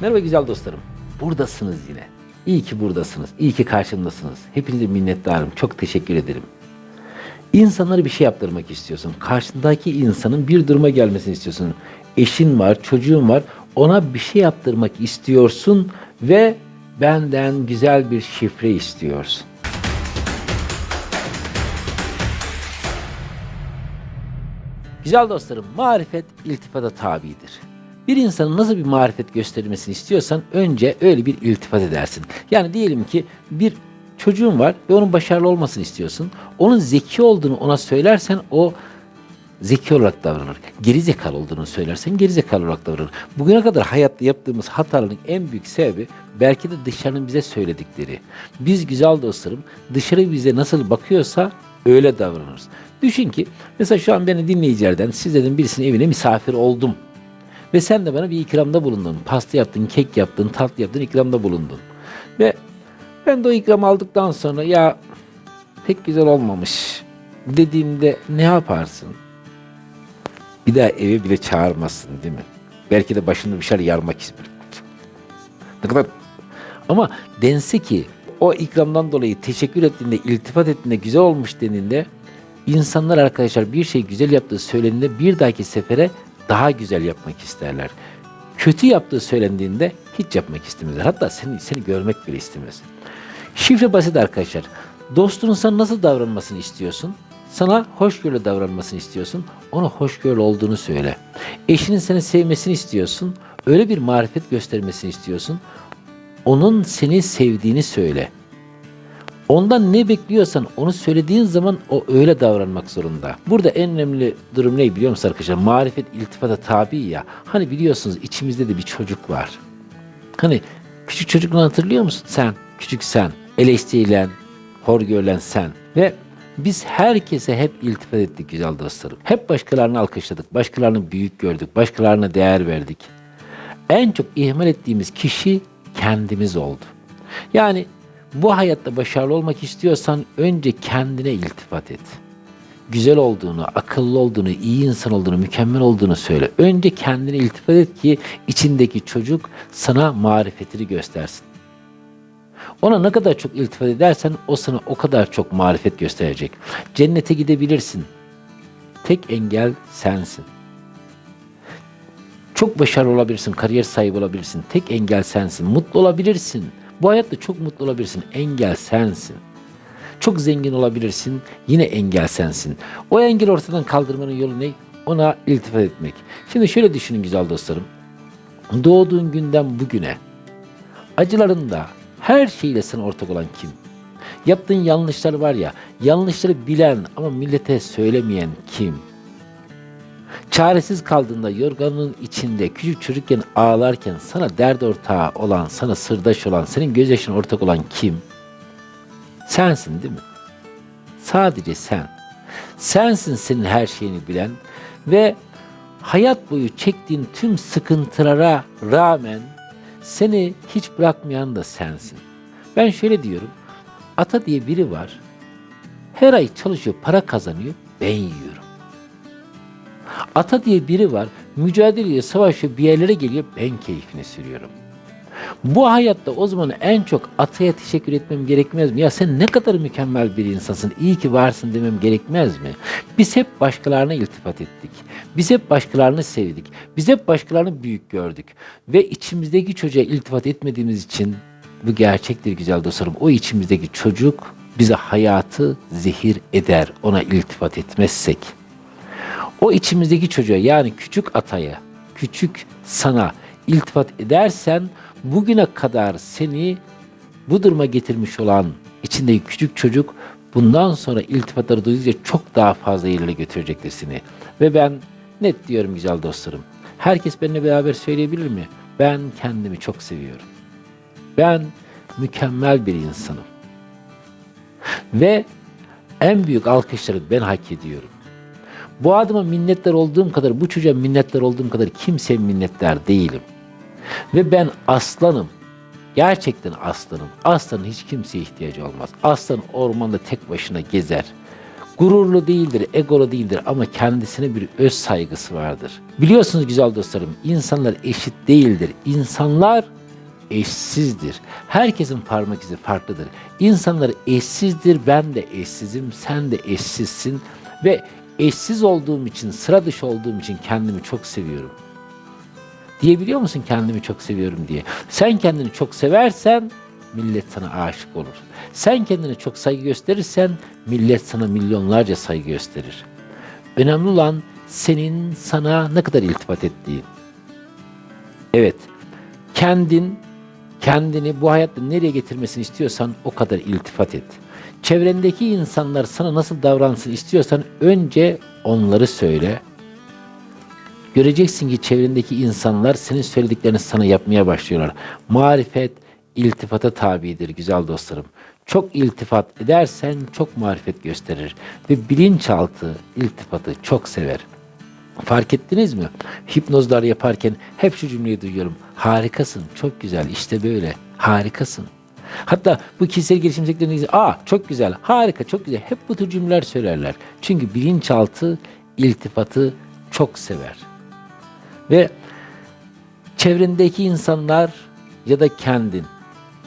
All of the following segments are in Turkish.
Merhaba güzel dostlarım. Buradasınız yine. İyi ki buradasınız. İyi ki karşımdasınız. Hepinize minnettarım. Çok teşekkür ederim. İnsanlara bir şey yaptırmak istiyorsun. Karşındaki insanın bir duruma gelmesini istiyorsun. Eşin var, çocuğun var. Ona bir şey yaptırmak istiyorsun ve benden güzel bir şifre istiyorsun. Güzel dostlarım, marifet iltifata tabidir. Bir insanın nasıl bir marifet göstermesini istiyorsan önce öyle bir iltifat edersin. Yani diyelim ki bir çocuğun var ve onun başarılı olmasını istiyorsun. Onun zeki olduğunu ona söylersen o zeki olarak davranır. Geri zekalı olduğunu söylersen geri zekalı olarak davranır. Bugüne kadar hayatta yaptığımız hataların en büyük sebebi belki de dışarının bize söyledikleri. Biz güzel dostlarım dışarı bize nasıl bakıyorsa öyle davranırız. Düşün ki mesela şu an beni dinleyicilerden sizlerin birisinin evine misafir oldum. Ve sen de bana bir ikramda bulundun. Pasta yaptın, kek yaptın, tatlı yaptın, ikramda bulundun. Ve ben de o ikram aldıktan sonra ya pek güzel olmamış dediğimde ne yaparsın? Bir daha eve bile çağırmazsın değil mi? Belki de başında bir şeyler yarmak ister. Ne kadar... Ama dense ki o ikramdan dolayı teşekkür ettiğinde, iltifat ettiğinde, güzel olmuş denildiğinde insanlar arkadaşlar bir şey güzel yaptığı söylendiğinde bir dahaki sefere daha güzel yapmak isterler. Kötü yaptığı söylendiğinde hiç yapmak istemezler. Hatta seni, seni görmek bile istemez. Şifre basit arkadaşlar. Dostunun sana nasıl davranmasını istiyorsun? Sana hoşgörülü davranmasını istiyorsun. Ona hoşgörülü olduğunu söyle. Eşinin seni sevmesini istiyorsun. Öyle bir marifet göstermesini istiyorsun. Onun seni sevdiğini söyle. Ondan ne bekliyorsan onu söylediğin zaman o öyle davranmak zorunda. Burada en önemli durum ne biliyor musun arkadaşlar? Marifet iltifata tabi ya. Hani biliyorsunuz içimizde de bir çocuk var. Hani küçük çocukluğunu hatırlıyor musun sen? Küçük sen. Eleştirilen, hor görülen sen. Ve biz herkese hep iltifat ettik güzel dostlarım. Hep başkalarını alkışladık, başkalarını büyük gördük, başkalarına değer verdik. En çok ihmal ettiğimiz kişi kendimiz oldu. Yani bu hayatta başarılı olmak istiyorsan önce kendine iltifat et. Güzel olduğunu, akıllı olduğunu, iyi insan olduğunu, mükemmel olduğunu söyle. Önce kendine iltifat et ki içindeki çocuk sana marifetini göstersin. Ona ne kadar çok iltifat edersen o sana o kadar çok marifet gösterecek. Cennete gidebilirsin. Tek engel sensin. Çok başarılı olabilirsin, kariyer sahibi olabilirsin. Tek engel sensin. Mutlu olabilirsin. Bu hayatta çok mutlu olabilirsin. Engel sensin. Çok zengin olabilirsin. Yine engel sensin. O engeli ortadan kaldırmanın yolu ne? Ona iltifat etmek. Şimdi şöyle düşünün güzel dostlarım. Doğduğun günden bugüne acılarında her şeyle sana ortak olan kim? Yaptığın yanlışlar var ya, yanlışları bilen ama millete söylemeyen kim? Çaresiz kaldığında yorganın içinde küçük çocukken ağlarken sana dert ortağı olan, sana sırdaş olan, senin gözyaşına ortak olan kim? Sensin değil mi? Sadece sen. Sensin senin her şeyini bilen ve hayat boyu çektiğin tüm sıkıntılara rağmen seni hiç bırakmayan da sensin. Ben şöyle diyorum. Ata diye biri var. Her ay çalışıyor, para kazanıyor. Ben yiyorum. Ata diye biri var. Mücadeleye savaşıyor, bir yerlere geliyor. Ben keyfini sürüyorum. Bu hayatta o zaman en çok ataya teşekkür etmem gerekmez mi? Ya sen ne kadar mükemmel bir insansın, iyi ki varsın demem gerekmez mi? Biz hep başkalarına iltifat ettik. Biz hep başkalarını sevdik. Biz hep başkalarını büyük gördük. Ve içimizdeki çocuğa iltifat etmediğimiz için bu gerçektir güzel dostlarım. O içimizdeki çocuk bize hayatı zehir eder ona iltifat etmezsek. O içimizdeki çocuğa yani küçük ataya, küçük sana iltifat edersen bugüne kadar seni bu duruma getirmiş olan içindeki küçük çocuk bundan sonra iltifatları duydukça çok daha fazla ileride götürecektir seni. Ve ben net diyorum güzel dostlarım. Herkes benimle beraber söyleyebilir mi? Ben kendimi çok seviyorum. Ben mükemmel bir insanım. Ve en büyük alkışları ben hak ediyorum. Bu adıma minnettar olduğum kadar, bu çocuğa minnettar olduğum kadar kimseye minnettar değilim. Ve ben aslanım. Gerçekten aslanım. Aslanın hiç kimseye ihtiyacı olmaz. Aslan ormanda tek başına gezer. Gururlu değildir, egolu değildir ama kendisine bir öz saygısı vardır. Biliyorsunuz güzel dostlarım, insanlar eşit değildir. İnsanlar eşsizdir. Herkesin parmak izi farklıdır. İnsanlar eşsizdir, ben de eşsizim, sen de eşsizsin ve eşsiz olduğum için, sıra dışı olduğum için kendimi çok seviyorum. Diyebiliyor musun kendimi çok seviyorum diye? Sen kendini çok seversen millet sana aşık olur. Sen kendine çok saygı gösterirsen millet sana milyonlarca saygı gösterir. Önemli olan senin sana ne kadar iltifat ettiğin. Evet, kendin kendini bu hayatta nereye getirmesini istiyorsan o kadar iltifat et. Çevrendeki insanlar sana nasıl davransın istiyorsan önce onları söyle. Göreceksin ki çevrendeki insanlar senin söylediklerini sana yapmaya başlıyorlar. Marifet iltifata tabidir güzel dostlarım. Çok iltifat edersen çok marifet gösterir ve bilinçaltı iltifatı çok sever. Fark ettiniz mi? Hipnozlar yaparken hep şu cümleyi duyuyorum. Harikasın, çok güzel, işte böyle, harikasın. Hatta bu kişisel gelişim sektöründe aa çok güzel, harika, çok güzel. Hep bu tür cümleler söylerler. Çünkü bilinçaltı iltifatı çok sever. Ve çevrendeki insanlar ya da kendin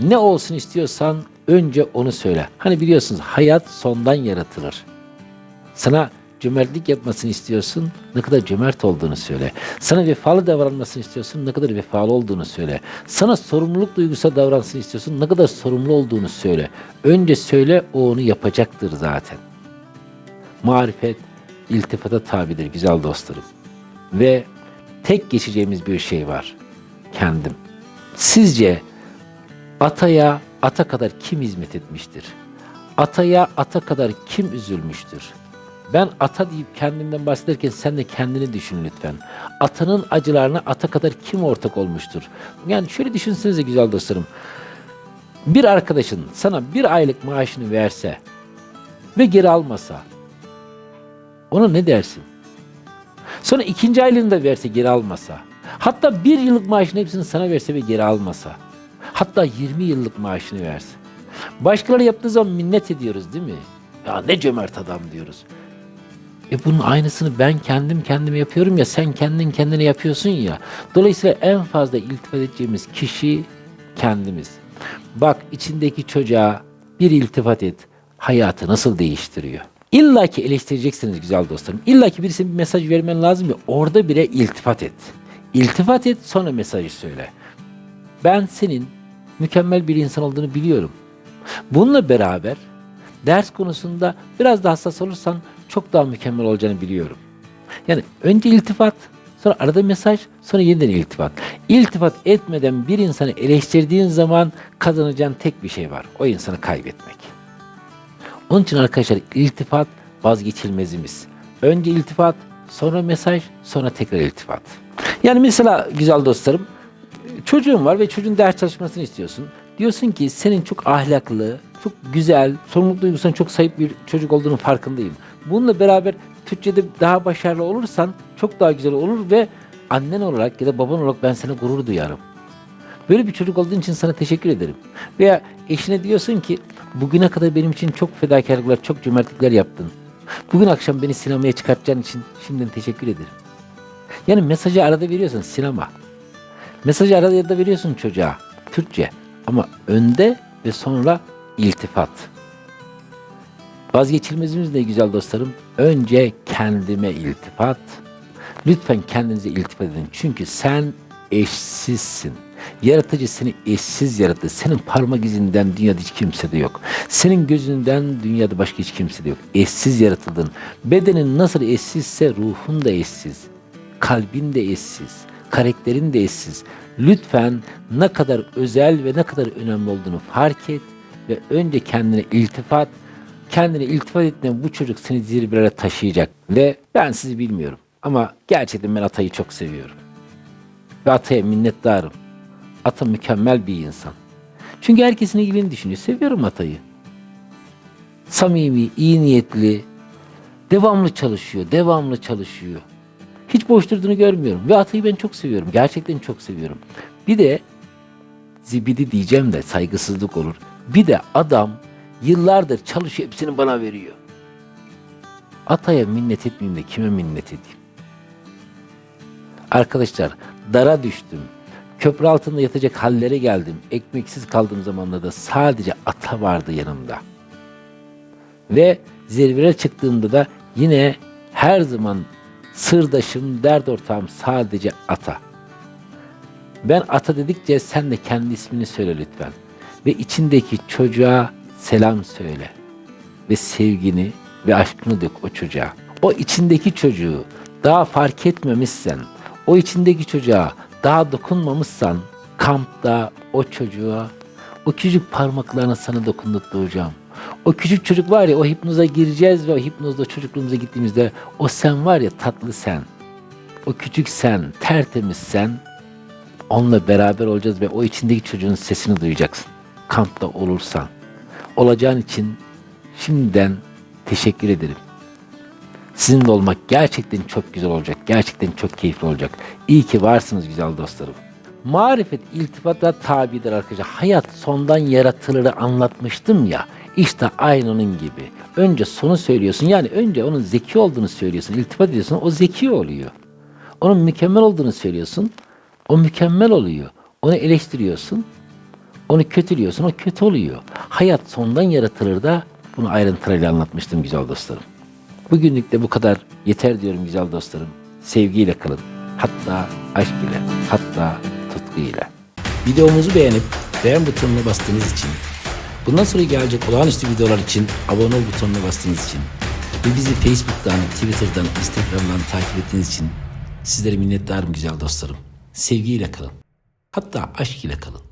ne olsun istiyorsan önce onu söyle. Hani biliyorsunuz hayat sondan yaratılır. Sana cömertlik yapmasını istiyorsun, ne kadar cömert olduğunu söyle. Sana vefalı davranmasını istiyorsun, ne kadar vefalı olduğunu söyle. Sana sorumluluk duygusu davransın istiyorsun, ne kadar sorumlu olduğunu söyle. Önce söyle, o onu yapacaktır zaten. Marifet, iltifata tabidir güzel dostlarım. Ve tek geçeceğimiz bir şey var. Kendim. Sizce ataya ata kadar kim hizmet etmiştir? Ataya ata kadar kim üzülmüştür? Ben ata deyip kendimden bahsederken sen de kendini düşün lütfen. Atanın acılarına ata kadar kim ortak olmuştur? Yani şöyle düşünsenize güzel dostlarım. Bir arkadaşın sana bir aylık maaşını verse ve geri almasa ona ne dersin? Sonra ikinci aylığını da verse geri almasa. Hatta bir yıllık maaşın hepsini sana verse ve geri almasa. Hatta 20 yıllık maaşını verse. Başkaları yaptığı zaman minnet ediyoruz değil mi? Ya ne cömert adam diyoruz. E bunun aynısını ben kendim kendime yapıyorum ya sen kendin kendine yapıyorsun ya. Dolayısıyla en fazla iltifat edeceğimiz kişi kendimiz. Bak içindeki çocuğa bir iltifat et. Hayatı nasıl değiştiriyor? İlla ki eleştireceksiniz güzel dostlarım. İlla ki birisine bir mesaj vermen lazım ya orada bile iltifat et. İltifat et sonra mesajı söyle. Ben senin mükemmel bir insan olduğunu biliyorum. Bununla beraber ders konusunda biraz daha hassas olursan çok daha mükemmel olacağını biliyorum. Yani önce iltifat, sonra arada mesaj, sonra yeniden iltifat. İltifat etmeden bir insanı eleştirdiğin zaman kazanacağın tek bir şey var. O insanı kaybetmek. Onun için arkadaşlar iltifat vazgeçilmezimiz. Önce iltifat, sonra mesaj, sonra tekrar iltifat. Yani mesela güzel dostlarım, çocuğun var ve çocuğun ders çalışmasını istiyorsun. Diyorsun ki senin çok ahlaklı, çok güzel, sorumluluk duygusuna çok sahip bir çocuk olduğunun farkındayım. Bununla beraber Türkçe'de daha başarılı olursan çok daha güzel olur ve annen olarak ya da baban olarak ben sana gurur duyarım. Böyle bir çocuk olduğun için sana teşekkür ederim. Veya eşine diyorsun ki bugüne kadar benim için çok fedakarlıklar, çok cömertlikler yaptın. Bugün akşam beni sinemaya çıkartacağın için şimdiden teşekkür ederim. Yani mesajı arada veriyorsun sinema. Mesajı arada da veriyorsun çocuğa Türkçe. Ama önde ve sonra iltifat. Vazgeçilmezimiz ne güzel dostlarım? Önce kendime iltifat. Lütfen kendinize iltifat edin. Çünkü sen eşsizsin. Yaratıcı seni eşsiz yarattı. Senin parmak izinden dünyada hiç kimse de yok. Senin gözünden dünyada başka hiç kimse de yok. Eşsiz yaratıldın. Bedenin nasıl eşsizse ruhun da eşsiz. Kalbin de eşsiz. Karakterin de eşsiz. Lütfen ne kadar özel ve ne kadar önemli olduğunu fark et ve önce kendine iltifat, kendine iltifat ettiğinde bu çocuk seni zirvelere taşıyacak. Ve ben sizi bilmiyorum ama gerçekten ben Atay'ı çok seviyorum. Ve Atay'a minnettarım. Ata mükemmel bir insan. Çünkü herkesin iyiliğini düşünüyor. Seviyorum Atay'ı. Samimi, iyi niyetli, devamlı çalışıyor, devamlı çalışıyor. Hiç boş durduğunu görmüyorum. Ve Atay'ı ben çok seviyorum. Gerçekten çok seviyorum. Bir de zibidi diyeceğim de saygısızlık olur. Bir de adam yıllardır çalışıyor hepsini bana veriyor. Ataya minnet etmeyeyim de kime minnet edeyim? Arkadaşlar dara düştüm. Köprü altında yatacak hallere geldim. Ekmeksiz kaldığım zamanlarda sadece ata vardı yanımda. Ve zirveye çıktığımda da yine her zaman sırdaşım, dert ortağım sadece ata. Ben ata dedikçe sen de kendi ismini söyle lütfen. Ve içindeki çocuğa selam söyle. Ve sevgini ve aşkını dök o çocuğa. O içindeki çocuğu daha fark etmemişsen, o içindeki çocuğa daha dokunmamışsan, kampta o çocuğa, o küçük parmaklarına sana dokunduracağım. O küçük çocuk var ya o hipnoza gireceğiz ve o hipnozda çocukluğumuza gittiğimizde o sen var ya tatlı sen. O küçük sen, tertemiz sen, Onunla beraber olacağız ve o içindeki çocuğun sesini duyacaksın. Kampta olursan. Olacağın için şimdiden teşekkür ederim. Sizinle olmak gerçekten çok güzel olacak. Gerçekten çok keyifli olacak. İyi ki varsınız güzel dostlarım. Marifet iltifata tabidir arkadaşlar. Hayat sondan yaratılırı anlatmıştım ya. İşte aynı onun gibi. Önce sonu söylüyorsun. Yani önce onun zeki olduğunu söylüyorsun. İltifat ediyorsun. O zeki oluyor. Onun mükemmel olduğunu söylüyorsun. O mükemmel oluyor. Onu eleştiriyorsun. Onu kötülüyorsun. O kötü oluyor. Hayat sondan yaratılır da bunu ayrıntılarıyla anlatmıştım güzel dostlarım. Bugünlük de bu kadar yeter diyorum güzel dostlarım. Sevgiyle kalın. Hatta aşk ile, hatta tutku ile. Videomuzu beğenip beğen butonuna bastığınız için, bundan sonra gelecek olağanüstü videolar için abone ol butonuna bastığınız için ve bizi Facebook'tan, Twitter'dan, Instagram'dan takip ettiğiniz için sizlere minnettarım güzel dostlarım. Sevgiyle kalın. Hatta aşk ile kalın.